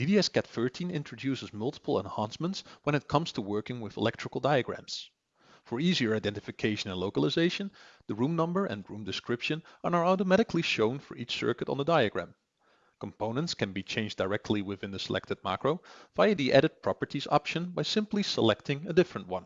DDS-CAD13 introduces multiple enhancements when it comes to working with electrical diagrams. For easier identification and localization, the room number and room description are now automatically shown for each circuit on the diagram. Components can be changed directly within the selected macro via the Edit Properties option by simply selecting a different one.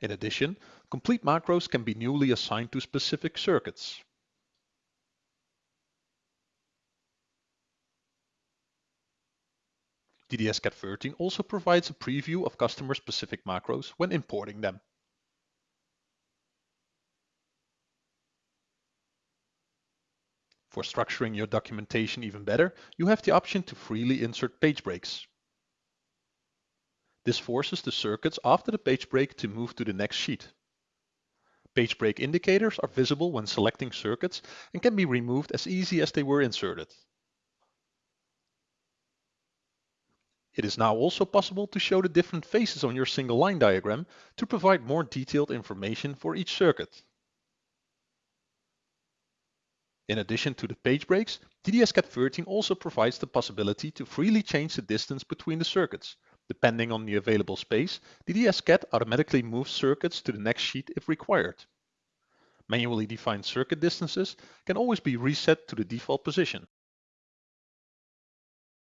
In addition, complete macros can be newly assigned to specific circuits. DDS-CAD13 also provides a preview of customer-specific macros when importing them. For structuring your documentation even better, you have the option to freely insert page breaks. This forces the circuits after the page break to move to the next sheet. Page break indicators are visible when selecting circuits and can be removed as easy as they were inserted. It is now also possible to show the different phases on your single line diagram to provide more detailed information for each circuit. In addition to the page breaks, DDS-CAD13 also provides the possibility to freely change the distance between the circuits, Depending on the available space, DDS-CAD automatically moves circuits to the next sheet if required. Manually defined circuit distances can always be reset to the default position.